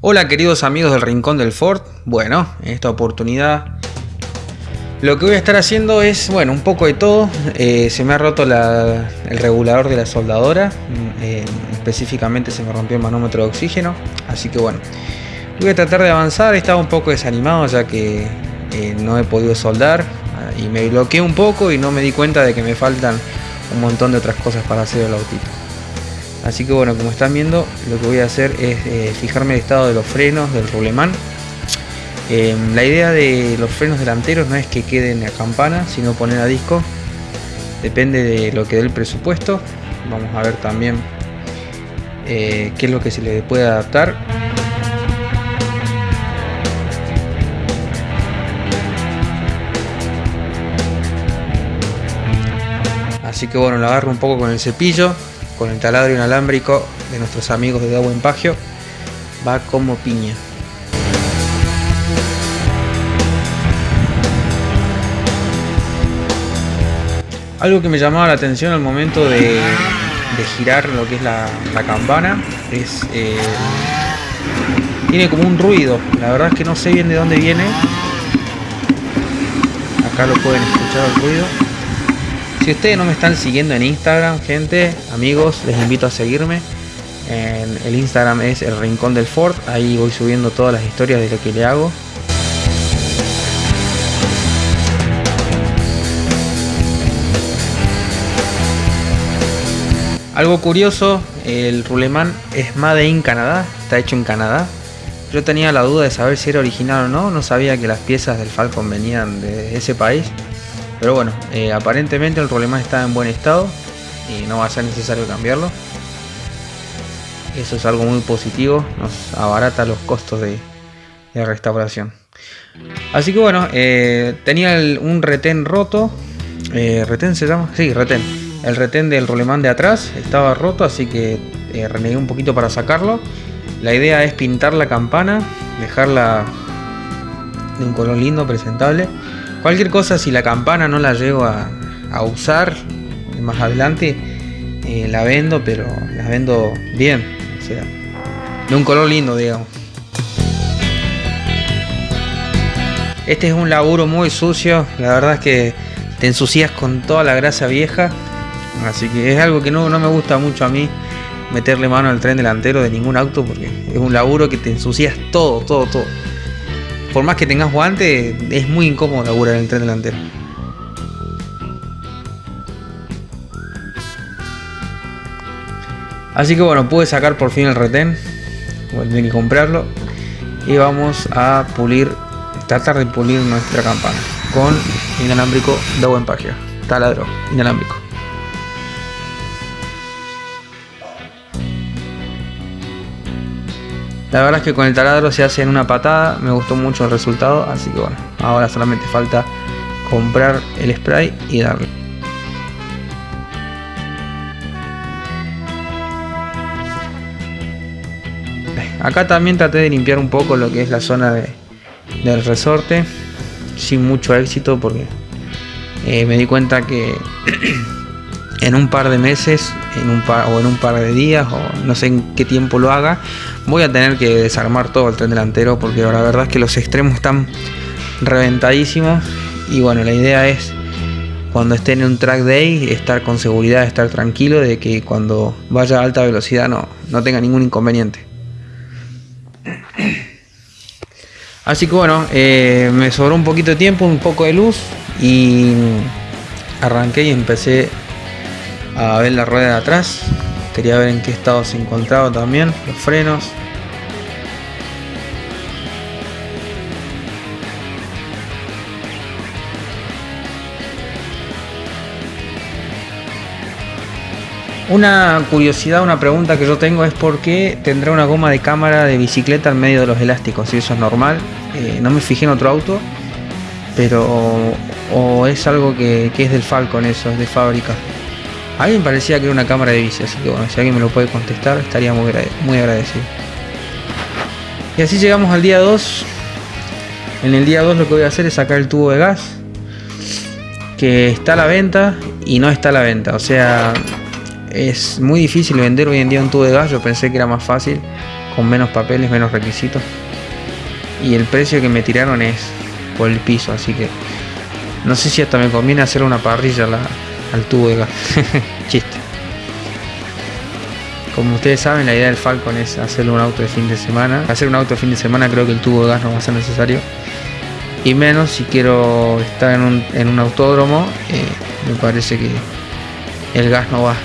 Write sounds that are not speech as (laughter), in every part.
Hola queridos amigos del Rincón del Ford. Bueno, en esta oportunidad lo que voy a estar haciendo es, bueno, un poco de todo. Eh, se me ha roto el regulador de la soldadora. Mm, eh, específicamente se me rompió el manómetro de oxígeno. Así que bueno, voy a tratar de avanzar. Estaba un poco desanimado ya que eh, no he podido soldar. Ah, y me bloqueé un poco y no me di cuenta de que me faltan un montón de otras cosas para hacer el autito. Así que bueno, como están viendo, lo que voy a hacer es fijarme el estado de los frenos del rulemán Em, la idea de los frenos delanteros no es que queden a campana, sino poner a disco. Depende de lo que dé el presupuesto. Vamos a ver también eh, qué es lo que se le puede adaptar. Así que bueno, lo agarro un poco con el cepillo, con el taladro inalámbrico de nuestros amigos de Agua Pagio. Va como piña. Algo que me llamaba la atención al momento de, girar lo que es la, campana es... Eh, tiene como un ruido, la verdad es que no sé bien de dónde viene. Acá lo pueden escuchar el ruido. Si ustedes no me están siguiendo en Instagram, gente, amigos, les invito a seguirme. En el Instagram es el Rincón del Ford, ahí voy subiendo todas las historias de lo que le hago. Algo curioso, el Ruleman es Made in Canadá, está hecho en Canadá. Yo tenía la duda de saber si era original o no, no sabía que las piezas del Falcon venían de ese país. Pero bueno, eh, aparentemente el Ruleman está en buen estado y no va a ser necesario cambiarlo. Eso es algo muy positivo, nos abarata los costos de, restauración. Así que bueno, eh, tenía un retén roto. Eh, ¿Retén se llama? Sí, retén el retén del rolemán de atrás estaba roto, así que eh, renegué un poquito para sacarlo. La idea es pintar la campana, dejarla de un color lindo, presentable. Cualquier cosa, si la campana no la llego a, usar más adelante, eh, la vendo, pero la vendo bien, sea, de un color lindo, digamos. Este es un laburo muy sucio, la verdad es que te ensucias con toda la grasa vieja Así que es algo que no, me gusta mucho a mí meterle mano al tren delantero de ningún auto porque es un laburo que te ensucias todo, todo, todo. Por más que tengas guante, es muy incómodo laburar en el tren delantero. Así que bueno, pude sacar por fin el retén. Voy a tener que comprarlo. Y vamos a pulir, tratar de pulir nuestra campana con inalámbrico de buen. Taladro inalámbrico. La verdad es que con el taladro se hace en una patada, me gustó mucho el resultado, así que bueno, ahora solamente falta comprar el spray y darle. Acá también traté de limpiar un poco lo que es la zona del resorte, sin mucho éxito porque eh, me di cuenta que en un par de meses en un par, o en un par de días o no sé en qué tiempo lo haga voy a tener que desarmar todo el tren delantero porque la verdad es que los extremos están reventadísimos y bueno la idea es cuando esté en un track day estar con seguridad estar tranquilo de que cuando vaya a alta velocidad no, no tenga ningún inconveniente. Así que bueno eh, me sobró un poquito de tiempo un poco de luz y arranqué y empecé a ver la rueda de atrás. Quería ver en qué estado se encontraba también, los frenos. Una curiosidad, una pregunta que yo tengo es por qué tendrá una goma de cámara de bicicleta en medio de los elásticos, si eso es normal. Eh, no me fijé en otro auto, pero o, es algo que, que es del Falcon, eso, es de fábrica. A mí me parecía que era una cámara de bici, así que bueno, si alguien me lo puede contestar, estaría muy, muy agradecido. Y así llegamos al día 2. En el día 2 lo que voy a hacer es sacar el tubo de gas. que está a la venta y no está a la venta. O sea, es muy difícil vender hoy en día un tubo de gas. Yo pensé que era más fácil, con menos papeles, menos requisitos. Y el precio que me tiraron es por el piso, así que no sé si hasta me conviene hacer una parrilla al tubo de gas. (laughs) Chiste. Como ustedes saben, la idea del Falcon es hacer un auto de fin de semana. Hacer un auto de fin de semana creo que el tubo de gas no va a ser necesario. Y menos si quiero estar en un, en un autódromo, eh, me parece que el gas no va.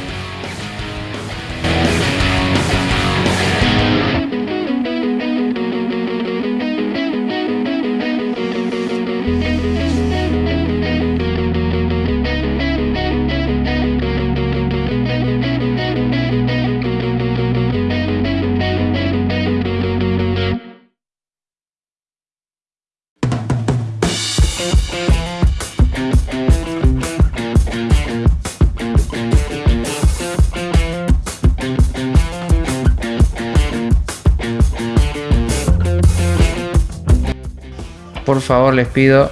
Por favor les pido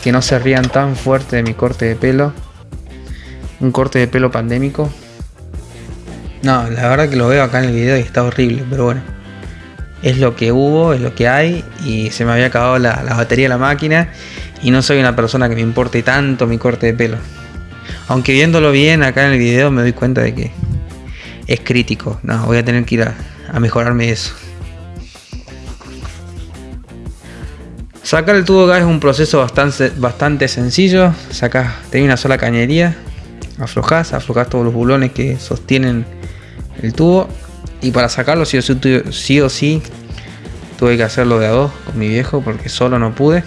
que no se rían tan fuerte de mi corte de pelo. Un corte de pelo pandémico. No, la verdad que lo veo acá en el video y está horrible, pero bueno. Es lo que hubo, es lo que hay y se me había acabado la, batería de la máquina y no soy una persona que me importe tanto mi corte de pelo. Aunque viéndolo bien acá en el video me doy cuenta de que es crítico. No, voy a tener que ir a, a mejorarme eso. Sacar el tubo gas es un proceso bastante, bastante sencillo. Sacas, tenés una sola cañería, aflojas, aflojas todos los bulones que sostienen el tubo. Y para sacarlo sí o sí, sí, o sí tuve que hacerlo de a dos con mi viejo porque solo no pude.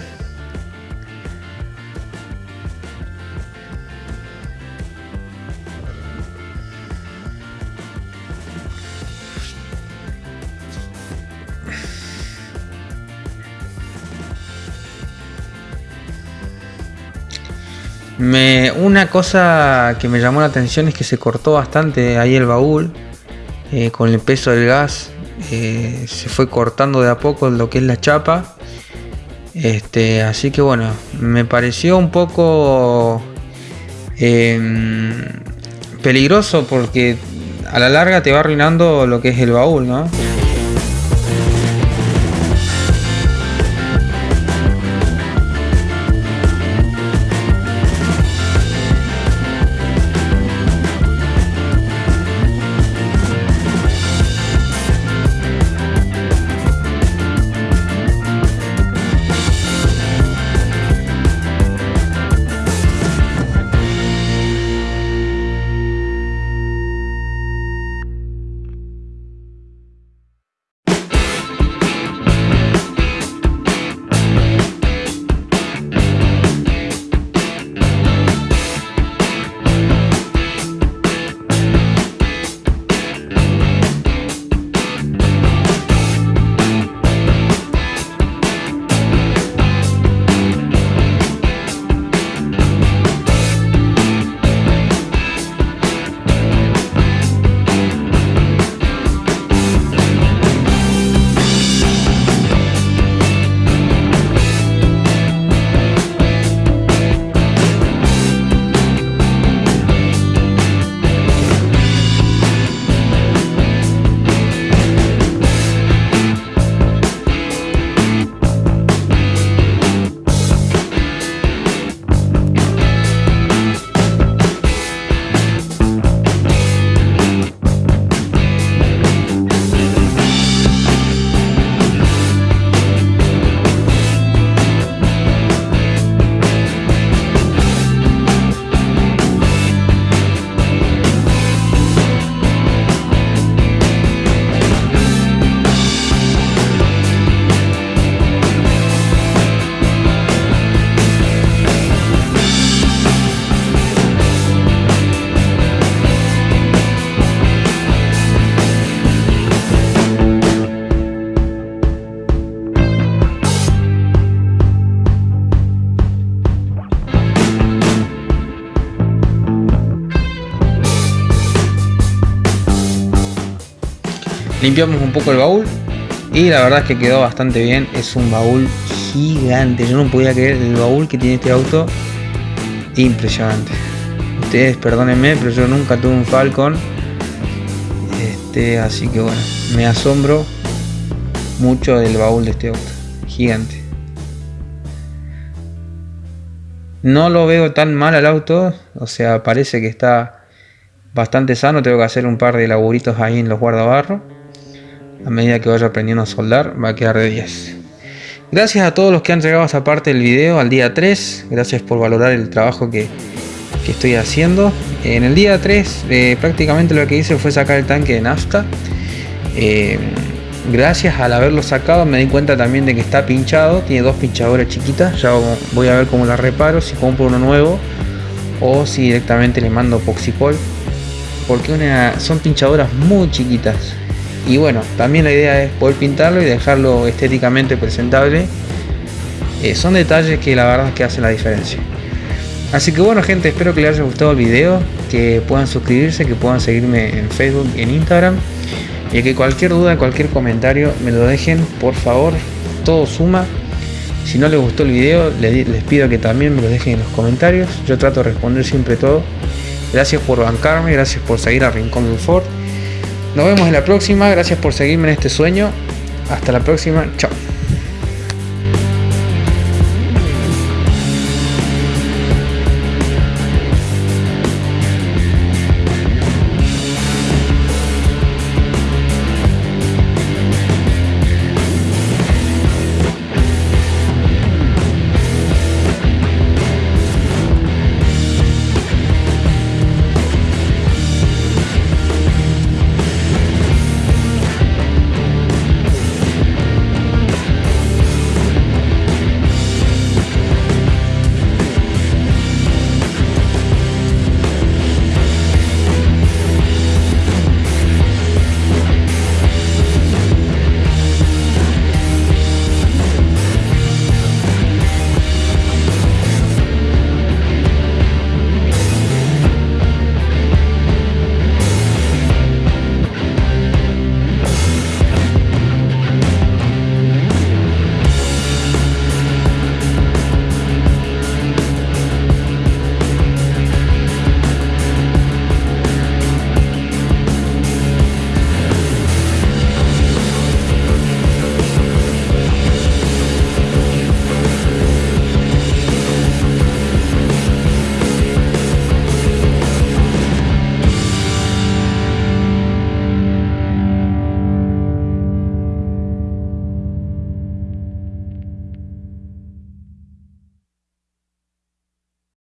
Me, una cosa que me llamó la atención es que se cortó bastante ahí el baúl eh, con el peso del gas. Eh, se fue cortando de a poco lo que es la chapa. Este, así que bueno, me pareció un poco em, peligroso porque a la larga te va arruinando lo que es el baúl, ¿no? Limpiamos un poco el baúl y la verdad es que quedó bastante bien. Es un baúl gigante. Yo no podía creer el baúl que tiene este auto. impresionante. Ustedes perdónenme, pero yo nunca tuve un Falcon. Este, así que bueno, me asombro mucho del baúl de este auto. Gigante. No lo veo tan mal al auto, o sea, parece que está bastante sano. Tengo que hacer un par de laburitos ahí en los guardabarros. A medida que vaya aprendiendo a soldar, va a quedar de 10. Gracias a todos los que han llegado a esta parte del video, al día 3. Gracias por valorar el trabajo que, estoy haciendo. En el día 3 eh, prácticamente lo que hice fue sacar el tanque de nafta. Eh, gracias al haberlo sacado me di cuenta también de que está pinchado tiene dos pinchadoras chiquitas ya voy a ver cómo la reparo si compro uno nuevo o si directamente le mando poxipol porque son pinchadoras muy chiquitas y bueno también la idea es poder pintarlo y dejarlo estéticamente presentable eh, son detalles que la verdad que hacen la diferencia así que bueno gente espero que les haya gustado el video que puedan suscribirse que puedan seguirme en facebook y en instagram y que cualquier duda, cualquier comentario me lo dejen, por favor, todo suma. Si no les gustó el video, les pido que también me lo dejen en los comentarios. Yo trato de responder siempre todo. Gracias por bancarme, gracias por seguir a Rincón Ford. Nos vemos en la próxima, gracias por seguirme en este sueño. Hasta la próxima, chao.